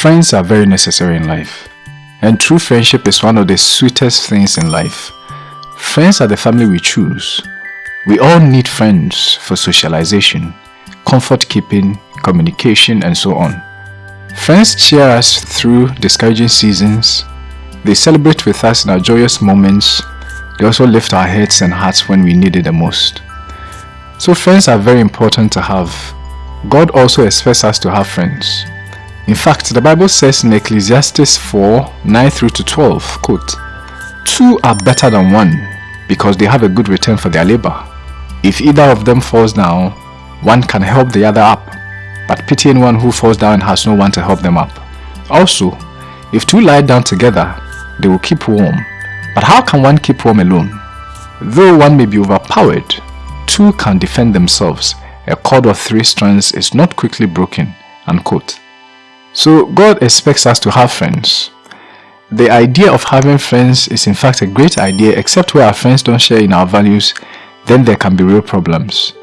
Friends are very necessary in life, and true friendship is one of the sweetest things in life. Friends are the family we choose. We all need friends for socialization, comfort keeping, communication, and so on. Friends cheer us through discouraging seasons. They celebrate with us in our joyous moments. They also lift our heads and hearts when we need it the most. So friends are very important to have. God also expects us to have friends. In fact, the Bible says in Ecclesiastes 4, 9 through to 12, quote, Two are better than one, because they have a good return for their labor. If either of them falls down, one can help the other up, but pity anyone who falls down and has no one to help them up. Also, if two lie down together, they will keep warm. But how can one keep warm alone? Though one may be overpowered, two can defend themselves. A cord of three strands is not quickly broken. Unquote. So God expects us to have friends. The idea of having friends is in fact a great idea except where our friends don't share in our values, then there can be real problems.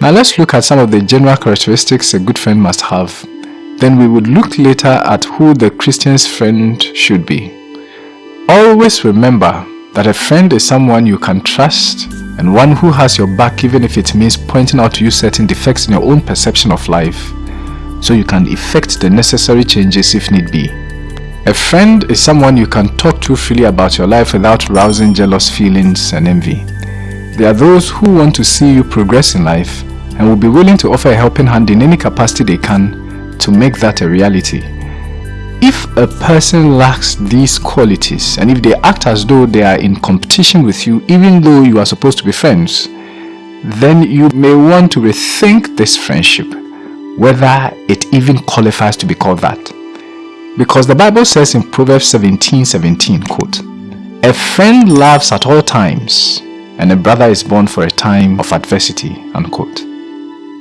Now let's look at some of the general characteristics a good friend must have. Then we would look later at who the Christian's friend should be. Always remember that a friend is someone you can trust and one who has your back even if it means pointing out to you certain defects in your own perception of life so you can effect the necessary changes if need be. A friend is someone you can talk to freely about your life without rousing jealous feelings and envy. They are those who want to see you progress in life and will be willing to offer a helping hand in any capacity they can to make that a reality. If a person lacks these qualities and if they act as though they are in competition with you even though you are supposed to be friends, then you may want to rethink this friendship whether it even qualifies to be called that. Because the Bible says in Proverbs 17, 17, quote, A friend loves at all times, and a brother is born for a time of adversity, unquote.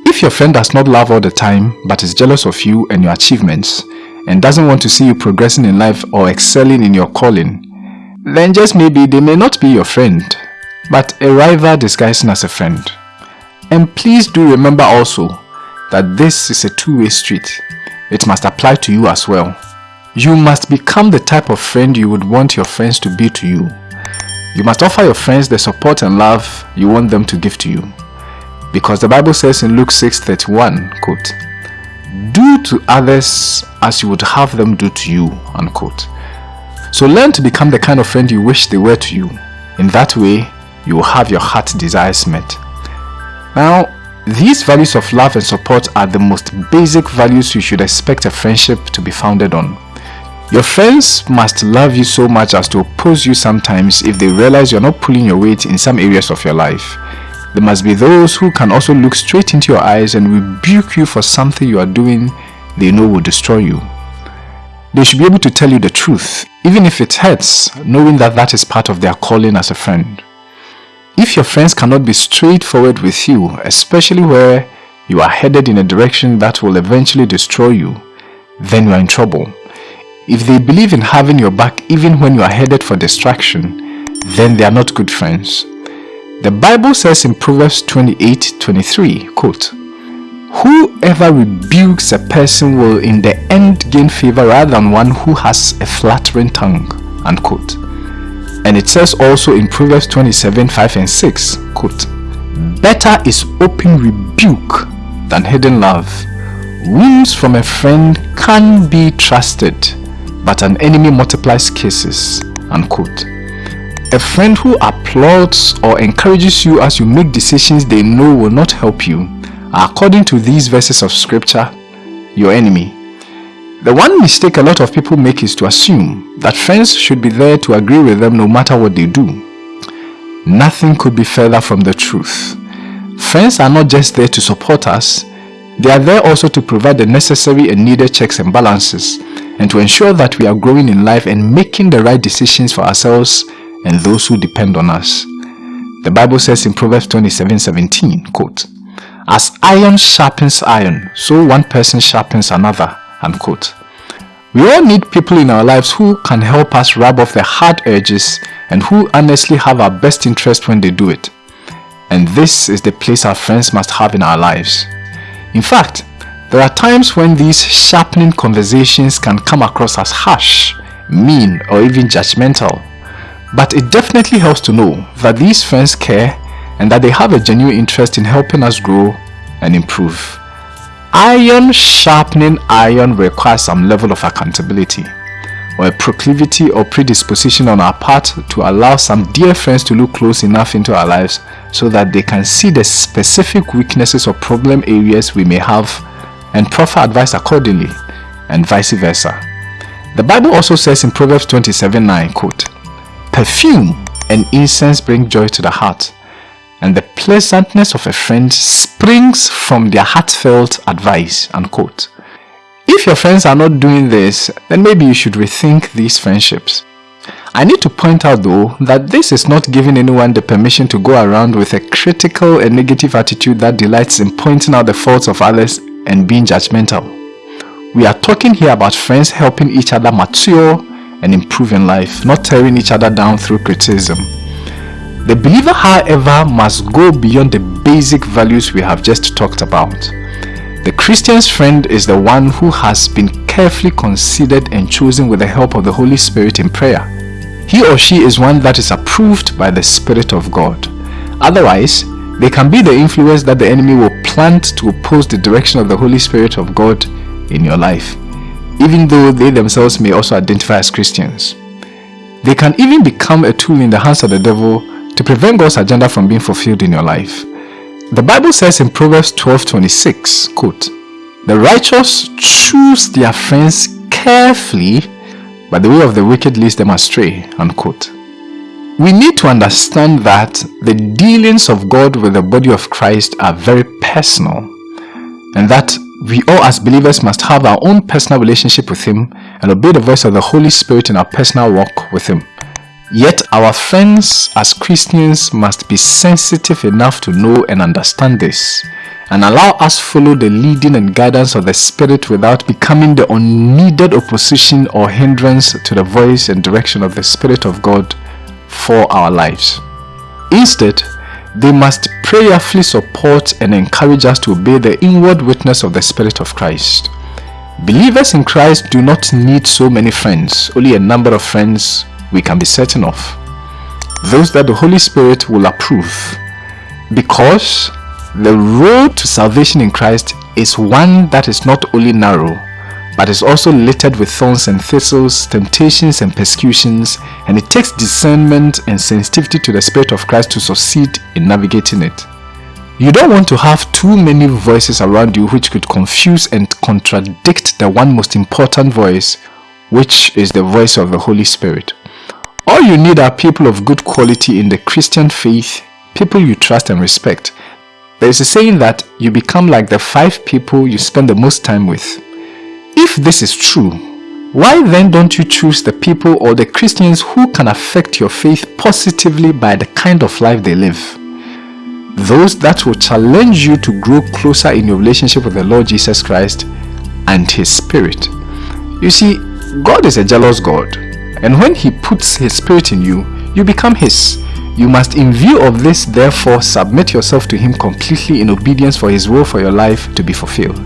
If your friend does not love all the time, but is jealous of you and your achievements, and doesn't want to see you progressing in life or excelling in your calling, then just maybe they may not be your friend, but a rival disguising as a friend. And please do remember also that this is a two-way street. It must apply to you as well. You must become the type of friend you would want your friends to be to you. You must offer your friends the support and love you want them to give to you. Because the Bible says in Luke 6:31, quote, Do to others as you would have them do to you, unquote. So learn to become the kind of friend you wish they were to you. In that way, you will have your heart desires met. Now, these values of love and support are the most basic values you should expect a friendship to be founded on. Your friends must love you so much as to oppose you sometimes if they realize you're not pulling your weight in some areas of your life. There must be those who can also look straight into your eyes and rebuke you for something you are doing they know will destroy you. They should be able to tell you the truth, even if it hurts, knowing that that is part of their calling as a friend. If your friends cannot be straightforward with you, especially where you are headed in a direction that will eventually destroy you, then you are in trouble. If they believe in having your back even when you are headed for destruction, then they are not good friends. The Bible says in Proverbs 28, 23, quote, Whoever rebukes a person will in the end gain favor rather than one who has a flattering tongue, unquote. And it says also in Proverbs 27, 5 and 6, quote, Better is open rebuke than hidden love. Wounds from a friend can be trusted, but an enemy multiplies kisses, unquote. A friend who applauds or encourages you as you make decisions they know will not help you according to these verses of scripture, your enemy the one mistake a lot of people make is to assume that friends should be there to agree with them no matter what they do. Nothing could be further from the truth. Friends are not just there to support us, they are there also to provide the necessary and needed checks and balances and to ensure that we are growing in life and making the right decisions for ourselves and those who depend on us. The Bible says in Proverbs 27, 17, quote, As iron sharpens iron, so one person sharpens another We all need people in our lives who can help us rub off the hard edges and who honestly have our best interest when they do it. And this is the place our friends must have in our lives. In fact, There are times when these sharpening conversations can come across as harsh, mean, or even judgmental. But it definitely helps to know that these friends care and that they have a genuine interest in helping us grow and improve. Iron sharpening iron requires some level of accountability or a proclivity or predisposition on our part to allow some dear friends to look close enough into our lives so that they can see the specific weaknesses or problem areas we may have and proffer advice accordingly, and vice versa. The Bible also says in Proverbs 27 9, quote, Perfume and incense bring joy to the heart, and the pleasantness of a friend springs from their heartfelt advice. Unquote. If your friends are not doing this, then maybe you should rethink these friendships. I need to point out though that this is not giving anyone the permission to go around with a critical and negative attitude that delights in pointing out the faults of others and being judgmental. We are talking here about friends helping each other mature and improve in life, not tearing each other down through criticism. The believer, however, must go beyond the basic values we have just talked about. The Christian's friend is the one who has been carefully considered and chosen with the help of the Holy Spirit in prayer. He or she is one that is approved by the Spirit of God. Otherwise, they can be the influence that the enemy will plant to oppose the direction of the Holy Spirit of God in your life, even though they themselves may also identify as Christians. They can even become a tool in the hands of the devil to prevent God's agenda from being fulfilled in your life. The Bible says in Proverbs 12:26, quote, "The righteous choose their friends carefully, but the way of the wicked leads them astray." Unquote. We need to understand that the dealings of God with the body of Christ are very personal and that we all as believers must have our own personal relationship with Him and obey the voice of the Holy Spirit in our personal walk with Him. Yet our friends as Christians must be sensitive enough to know and understand this and allow us follow the leading and guidance of the Spirit without becoming the unneeded opposition or hindrance to the voice and direction of the Spirit of God for our lives. Instead, they must prayerfully support and encourage us to obey the inward witness of the Spirit of Christ. Believers in Christ do not need so many friends, only a number of friends we can be certain of. Those that the Holy Spirit will approve. Because the road to salvation in Christ is one that is not only narrow, but is also littered with thorns and thistles, temptations and persecutions, and it takes discernment and sensitivity to the Spirit of Christ to succeed in navigating it. You don't want to have too many voices around you which could confuse and contradict the one most important voice, which is the voice of the Holy Spirit. All you need are people of good quality in the Christian faith, people you trust and respect. There is a saying that you become like the five people you spend the most time with. If this is true, why then don't you choose the people or the Christians who can affect your faith positively by the kind of life they live? Those that will challenge you to grow closer in your relationship with the Lord Jesus Christ and His Spirit. You see, God is a jealous God, and when He puts His Spirit in you, you become His. You must in view of this therefore submit yourself to Him completely in obedience for His will for your life to be fulfilled.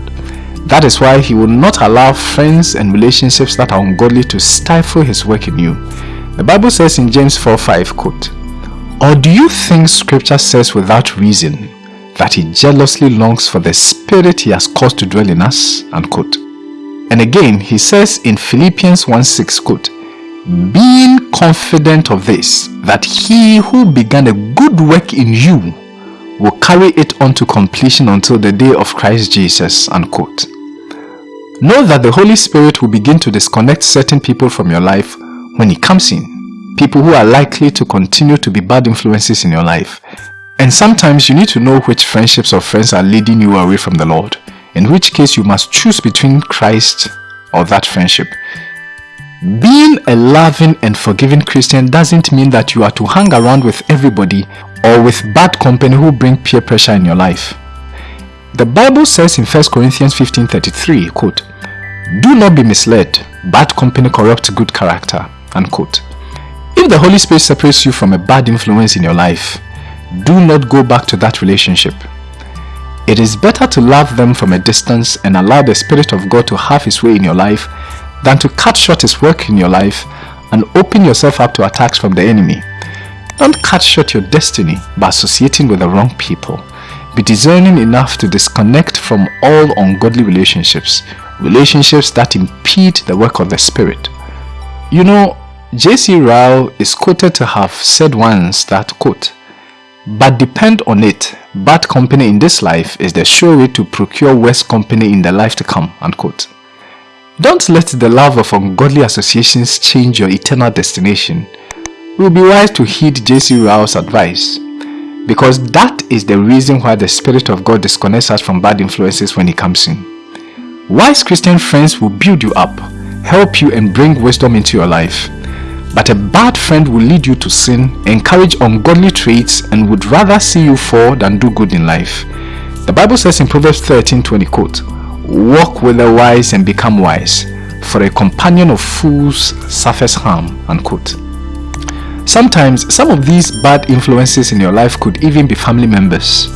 That is why he will not allow friends and relationships that are ungodly to stifle his work in you. The Bible says in James 4 5, quote, Or do you think scripture says without reason that he jealously longs for the spirit he has caused to dwell in us? Unquote. And again, he says in Philippians 1 6, quote, Being confident of this, that he who began a good work in you will carry it on to completion until the day of Christ Jesus. Unquote. Know that the Holy Spirit will begin to disconnect certain people from your life when He comes in. People who are likely to continue to be bad influences in your life. And sometimes you need to know which friendships or friends are leading you away from the Lord. In which case you must choose between Christ or that friendship. Being a loving and forgiving Christian doesn't mean that you are to hang around with everybody or with bad company who bring peer pressure in your life. The Bible says in 1 Corinthians 15.33, quote, Do not be misled, bad company corrupts good character, unquote. If the Holy Spirit separates you from a bad influence in your life, do not go back to that relationship. It is better to love them from a distance and allow the Spirit of God to have His way in your life than to cut short His work in your life and open yourself up to attacks from the enemy. Don't cut short your destiny by associating with the wrong people. Be discerning enough to disconnect from all ungodly relationships, relationships that impede the work of the Spirit. You know, J.C. Ryle is quoted to have said once that, quote, but depend on it, bad company in this life is the sure way to procure worse company in the life to come, unquote. Don't let the love of ungodly associations change your eternal destination. It will be wise to heed J.C. Ryle's advice because that is the reason why the Spirit of God disconnects us from bad influences when He comes in. Wise Christian friends will build you up, help you and bring wisdom into your life. But a bad friend will lead you to sin, encourage ungodly traits and would rather see you fall than do good in life. The Bible says in Proverbs 13:20 quote, Walk with the wise and become wise, for a companion of fools suffers harm. Unquote. Sometimes, some of these bad influences in your life could even be family members.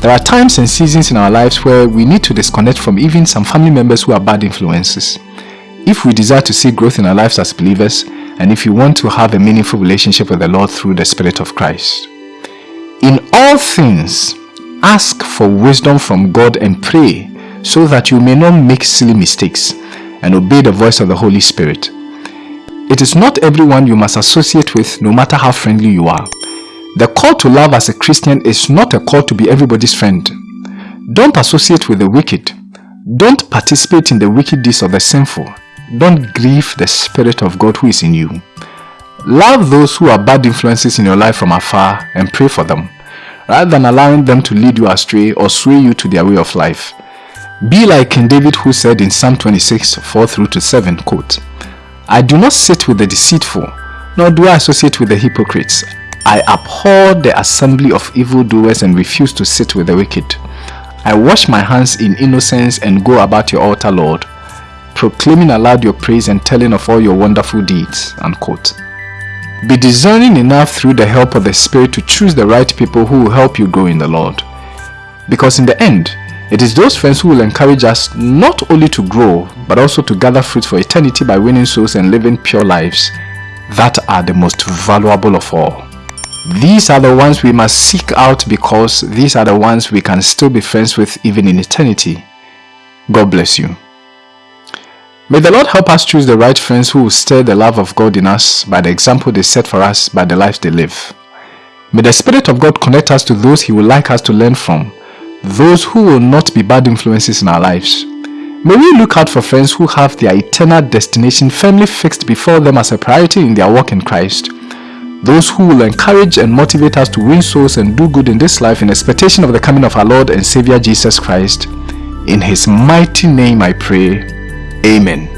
There are times and seasons in our lives where we need to disconnect from even some family members who are bad influences. If we desire to see growth in our lives as believers, and if you want to have a meaningful relationship with the Lord through the Spirit of Christ. In all things, ask for wisdom from God and pray so that you may not make silly mistakes and obey the voice of the Holy Spirit. It is not everyone you must associate with no matter how friendly you are. The call to love as a Christian is not a call to be everybody's friend. Don't associate with the wicked. Don't participate in the wicked deeds of the sinful. Don't grieve the Spirit of God who is in you. Love those who are bad influences in your life from afar and pray for them, rather than allowing them to lead you astray or sway you to their way of life. Be like King David who said in Psalm 26, 4 through to 7, quote, I do not sit with the deceitful, nor do I associate with the hypocrites. I abhor the assembly of evildoers and refuse to sit with the wicked. I wash my hands in innocence and go about your altar, Lord, proclaiming aloud your praise and telling of all your wonderful deeds. Unquote. Be discerning enough through the help of the Spirit to choose the right people who will help you grow in the Lord. Because in the end, it is those friends who will encourage us not only to grow, but also to gather fruit for eternity by winning souls and living pure lives that are the most valuable of all. These are the ones we must seek out because these are the ones we can still be friends with even in eternity. God bless you. May the Lord help us choose the right friends who will stir the love of God in us by the example they set for us by the life they live. May the Spirit of God connect us to those He would like us to learn from those who will not be bad influences in our lives. May we look out for friends who have their eternal destination firmly fixed before them as a priority in their walk in Christ. Those who will encourage and motivate us to win souls and do good in this life in expectation of the coming of our Lord and Savior Jesus Christ. In His mighty name I pray. Amen.